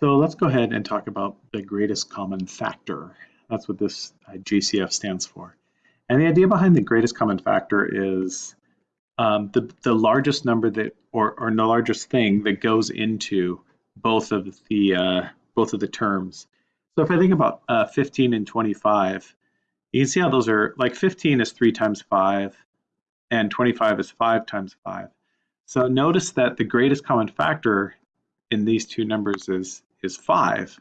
So let's go ahead and talk about the greatest common factor. That's what this uh, GCF stands for. And the idea behind the greatest common factor is um, the, the largest number that, or, or the largest thing that goes into both of the, uh, both of the terms. So if I think about uh, 15 and 25, you can see how those are, like 15 is 3 times 5, and 25 is 5 times 5. So notice that the greatest common factor in these two numbers is is 5.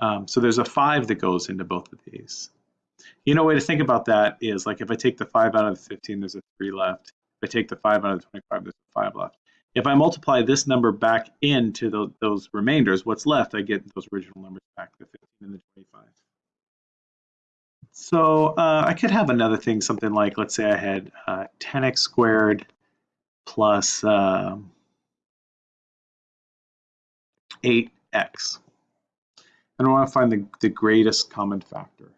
Um, so there's a 5 that goes into both of these. You know, way to think about that is like if I take the 5 out of the 15, there's a 3 left. If I take the 5 out of the 25, there's a 5 left. If I multiply this number back into those, those remainders, what's left, I get those original numbers back, the 15 and the 25. So uh, I could have another thing, something like, let's say I had uh, 10x squared plus, uh, 8 x. And I want to find the, the greatest common factor,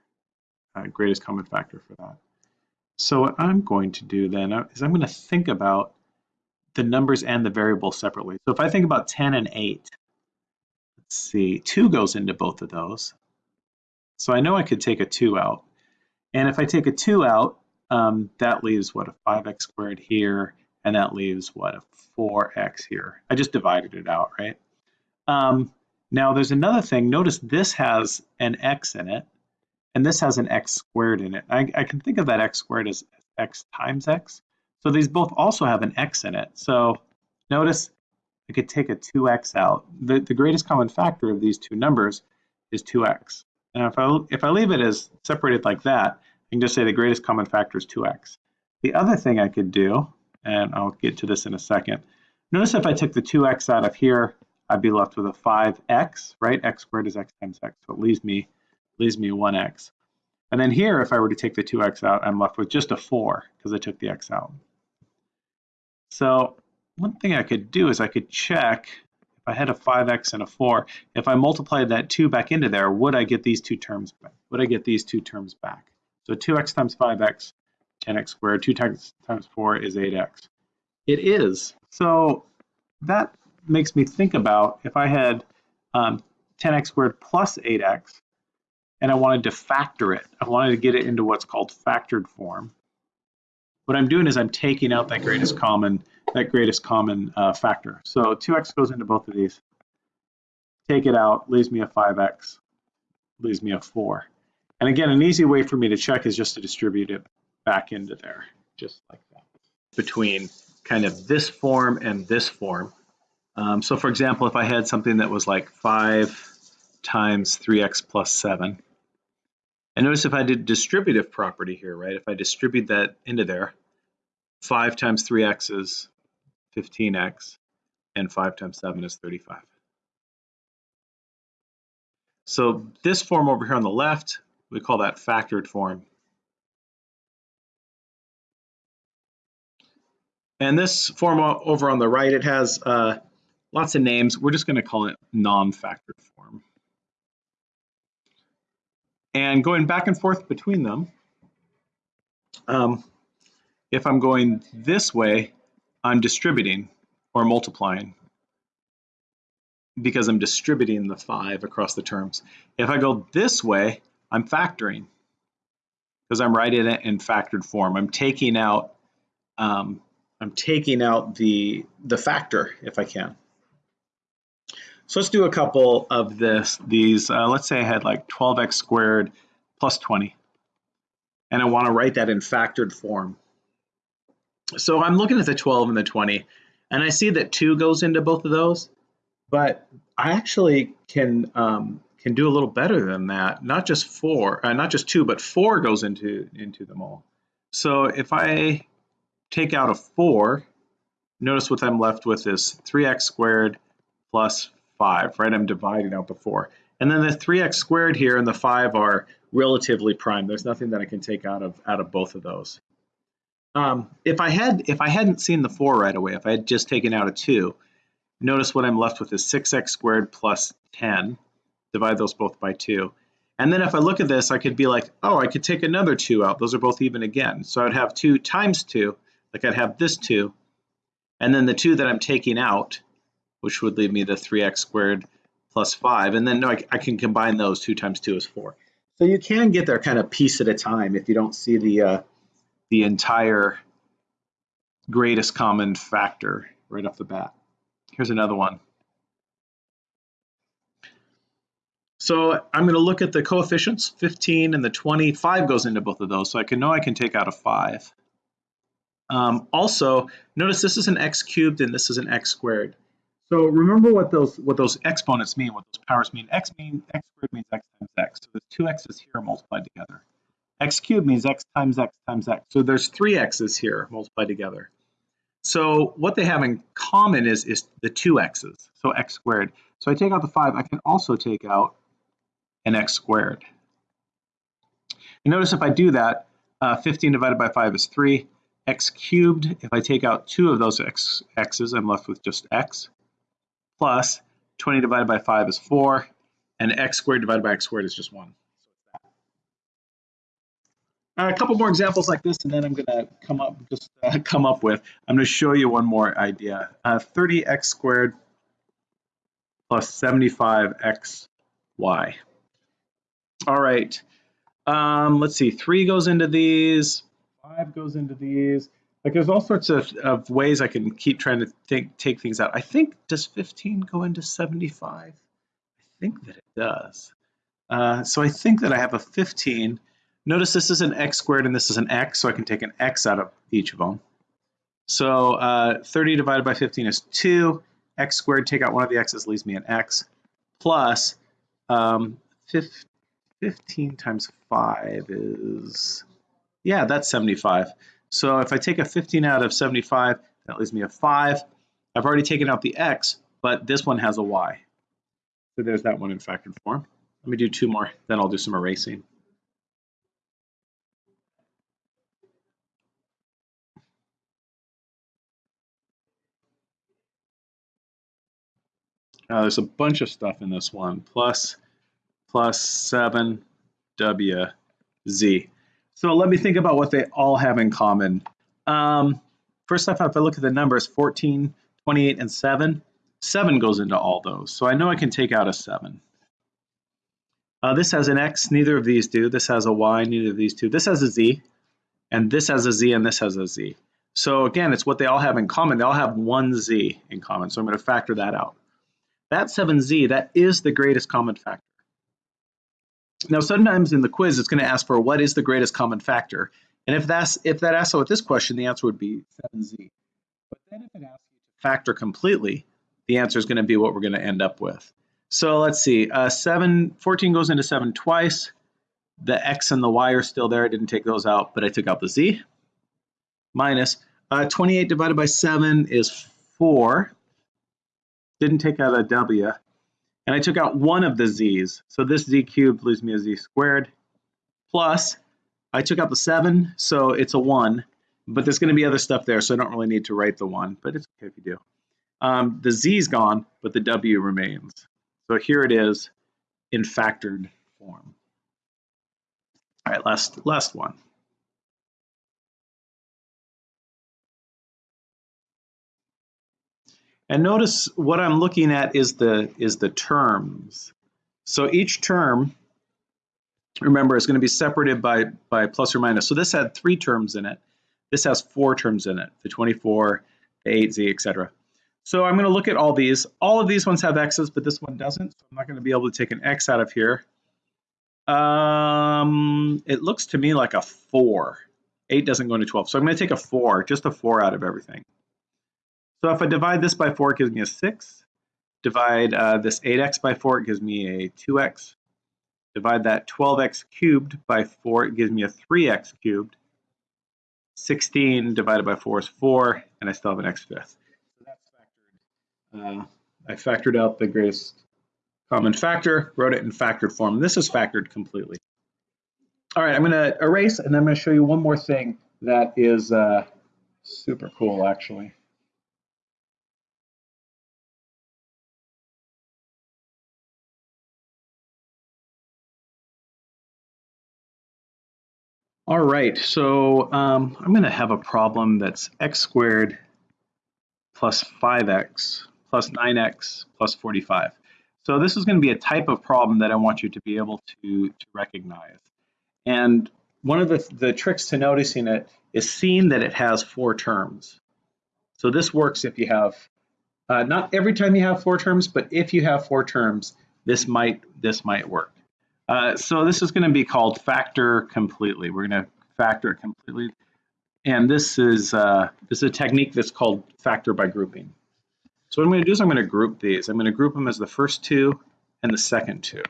uh, greatest common factor for that. So what I'm going to do then uh, is I'm going to think about the numbers and the variables separately. So if I think about 10 and 8, let's see, 2 goes into both of those. So I know I could take a 2 out. And if I take a 2 out, um, that leaves, what, a 5x squared here, and that leaves, what, a 4x here. I just divided it out, right? Um, now there's another thing, notice this has an x in it, and this has an x squared in it. I, I can think of that x squared as x times x. So these both also have an x in it. So notice I could take a 2x out. The, the greatest common factor of these two numbers is 2x. And if I, if I leave it as separated like that, I can just say the greatest common factor is 2x. The other thing I could do, and I'll get to this in a second, notice if I took the 2x out of here, I'd be left with a 5x, right? x squared is x times x, so it leaves me, leaves me 1x. And then here, if I were to take the 2x out, I'm left with just a 4 because I took the x out. So one thing I could do is I could check if I had a 5x and a 4, if I multiplied that 2 back into there, would I get these two terms back? Would I get these two terms back? So 2x times 5x, 10x squared, 2 times, times 4 is 8x. It is. So that makes me think about if I had um, 10x squared plus 8x, and I wanted to factor it. I wanted to get it into what's called factored form. What I'm doing is I'm taking out that greatest common that greatest common uh, factor. So 2x goes into both of these. Take it out, leaves me a 5x, leaves me a 4. And again, an easy way for me to check is just to distribute it back into there, just like that. Between kind of this form and this form, um, so for example, if I had something that was like 5 times 3x plus 7, and notice if I did distributive property here, right? If I distribute that into there, 5 times 3x is 15x, and 5 times 7 is 35. So this form over here on the left, we call that factored form. And this form over on the right, it has uh, lots of names. We're just going to call it non-factored form. And going back and forth between them, um, if I'm going this way, I'm distributing or multiplying because I'm distributing the 5 across the terms. If I go this way, I'm factoring because I'm writing it in factored form. I'm taking out um, I'm taking out the the factor if I can. So let's do a couple of this. These, uh, let's say I had like 12x squared plus 20. And I want to write that in factored form. So I'm looking at the 12 and the 20, and I see that 2 goes into both of those. But I actually can um, can do a little better than that. Not just 4, uh, not just 2, but 4 goes into, into them all. So if I take out a 4, notice what I'm left with is 3x squared plus 5, right? I'm dividing out the 4. And then the 3x squared here and the 5 are relatively prime. There's nothing that I can take out of out of both of those. Um, if I had if I hadn't seen the 4 right away, if I had just taken out a 2, notice what I'm left with is 6x squared plus 10. Divide those both by 2. And then if I look at this, I could be like, oh, I could take another 2 out. Those are both even again. So I'd have 2 times 2, like I'd have this 2, and then the 2 that I'm taking out which would leave me the 3x squared plus 5. And then no, I, I, can combine those. 2 times 2 is 4. So you can get there kind of piece at a time if you don't see the, uh, the entire greatest common factor right off the bat. Here's another one. So I'm going to look at the coefficients, 15 and the 20. 5 goes into both of those, so I can know I can take out a 5. Um, also, notice this is an x cubed and this is an x squared. So remember what those what those exponents mean, what those powers mean. x means x squared means x times x. So there's two x's here multiplied together. x cubed means x times x times x. So there's three x's here multiplied together. So what they have in common is, is the two x's, so x squared. So I take out the 5, I can also take out an x squared. And notice if I do that, uh, 15 divided by 5 is 3. x cubed, if I take out two of those x, x's, I'm left with just x, plus 20 divided by 5 is 4, and x squared divided by x squared is just 1. Uh, a couple more examples like this, and then I'm going to come up just uh, come up with. I'm going to show you one more idea. Uh, 30x squared plus 75xy. All right. Um, let's see. Three goes into these. Five goes into these. Like there's all sorts of, of ways I can keep trying to think, take things out. I think does 15 go into 75? I think that it does. Uh, so I think that I have a 15 Notice this is an x squared and this is an x, so I can take an x out of each of them. So uh, 30 divided by 15 is 2. x squared, take out one of the x's, leaves me an x, plus um, 15 times 5 is, yeah, that's 75. So if I take a 15 out of 75, that leaves me a 5. I've already taken out the x, but this one has a y. So there's that one in factored form. Let me do two more, then I'll do some erasing. Now there's a bunch of stuff in this one, plus, plus 7, W, Z. So let me think about what they all have in common. Um, first off, if I look at the numbers 14, 28, and 7, 7 goes into all those. So I know I can take out a 7. Uh, this has an X, neither of these do. This has a Y, neither of these two. This has a Z, and this has a Z, and this has a Z. So again, it's what they all have in common. They all have one Z in common, so I'm going to factor that out. That 7z, that is the greatest common factor. Now, sometimes in the quiz, it's going to ask for what is the greatest common factor. And if that's if that asks with this question, the answer would be 7z. But then if it asks you to factor completely, the answer is going to be what we're going to end up with. So let's see, uh, 7, 14 goes into 7 twice. The x and the y are still there. I didn't take those out, but I took out the z. Minus uh, 28 divided by 7 is 4 didn't take out a w, and I took out one of the z's. So this z cubed leaves me a z squared, plus I took out the 7, so it's a 1, but there's going to be other stuff there, so I don't really need to write the 1, but it's okay if you do. Um, the z's gone, but the w remains. So here it is in factored form. All right, last, last one. And notice what I'm looking at is the, is the terms. So each term, remember, is going to be separated by, by plus or minus. So this had three terms in it. This has four terms in it, the 24, the 8z, etc. So I'm going to look at all these. All of these ones have x's, but this one doesn't. So I'm not going to be able to take an x out of here. Um, it looks to me like a 4. 8 doesn't go into 12. So I'm going to take a 4, just a 4 out of everything. So if I divide this by 4, it gives me a 6. Divide uh, this 8x by 4, it gives me a 2x. Divide that 12x cubed by 4, it gives me a 3x cubed. 16 divided by 4 is 4, and I still have an x fifth. So that's factored. Uh, I factored out the greatest common factor, wrote it in factored form. This is factored completely. All right, I'm going to erase, and I'm going to show you one more thing that is uh, super cool, actually. All right, so um, I'm going to have a problem that's x squared plus 5x plus 9x plus 45. So this is going to be a type of problem that I want you to be able to, to recognize. And one of the, the tricks to noticing it is seeing that it has four terms. So this works if you have, uh, not every time you have four terms, but if you have four terms, this might, this might work. Uh, so this is going to be called factor completely. We're going to factor it completely. And this is, uh, this is a technique that's called factor by grouping. So what I'm going to do is I'm going to group these. I'm going to group them as the first two and the second two.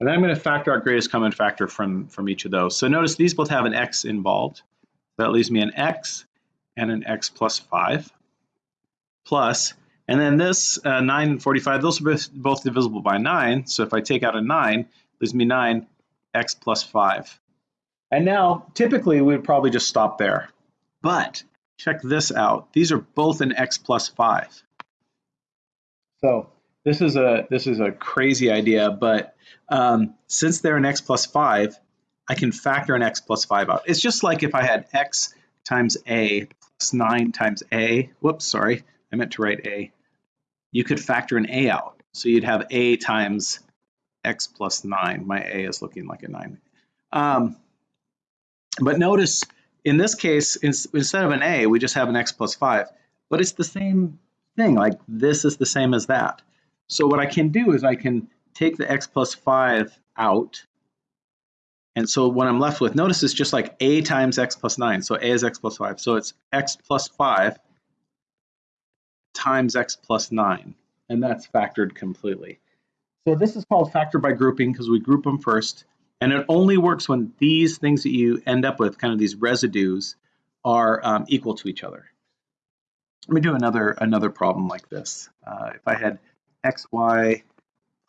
And then I'm going to factor out greatest common factor from, from each of those. So notice these both have an x involved. That leaves me an x and an x plus 5 plus, and then this uh, 9 and 45, those are both divisible by 9. So if I take out a 9, leaves me 9 x plus 5. And now, typically, we would probably just stop there. But check this out. These are both an x plus 5. So this is a this is a crazy idea, but um, since they're an x plus 5, I can factor an x plus 5 out. It's just like if I had x times a plus 9 times a. Whoops, sorry. I meant to write a. You could factor an a out. So you'd have a times x plus 9. My a is looking like a 9. Um, but notice in this case, instead of an a, we just have an x plus 5. But it's the same thing. Like this is the same as that. So what I can do is I can take the x plus 5 out. And so what I'm left with, notice it's just like a times x plus 9. So a is x plus 5. So it's x plus 5 times x plus 9. And that's factored completely. So this is called factor by grouping because we group them first. And it only works when these things that you end up with, kind of these residues, are um, equal to each other. Let me do another another problem like this. Uh, if I had xy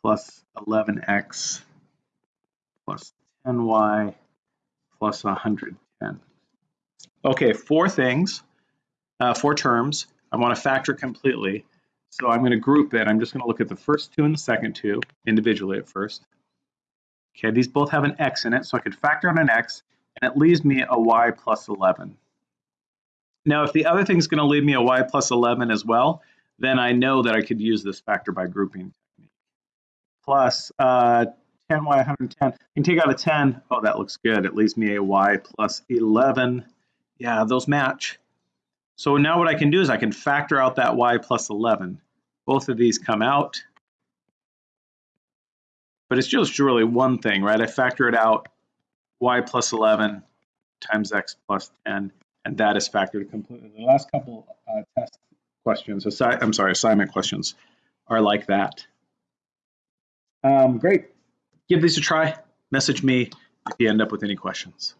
plus 11x plus 10y plus 110. Okay, four things, uh, four terms. I want to factor completely. So I'm going to group it. I'm just going to look at the first two and the second two individually at first. Okay, these both have an x in it, so I could factor on an x, and it leaves me a y plus 11. Now, if the other thing is going to leave me a y plus 11 as well, then I know that I could use this factor by grouping technique. Plus uh, 10y 110. I can take out a 10. Oh, that looks good. It leaves me a y plus 11. Yeah, those match. So now what I can do is I can factor out that y plus 11. Both of these come out. But it's just really one thing, right? I factor it out, y plus 11 times x plus 10 and that is factored completely. The last couple uh, test questions, assi I'm sorry, assignment questions are like that. Um, great. Give these a try. Message me if you end up with any questions.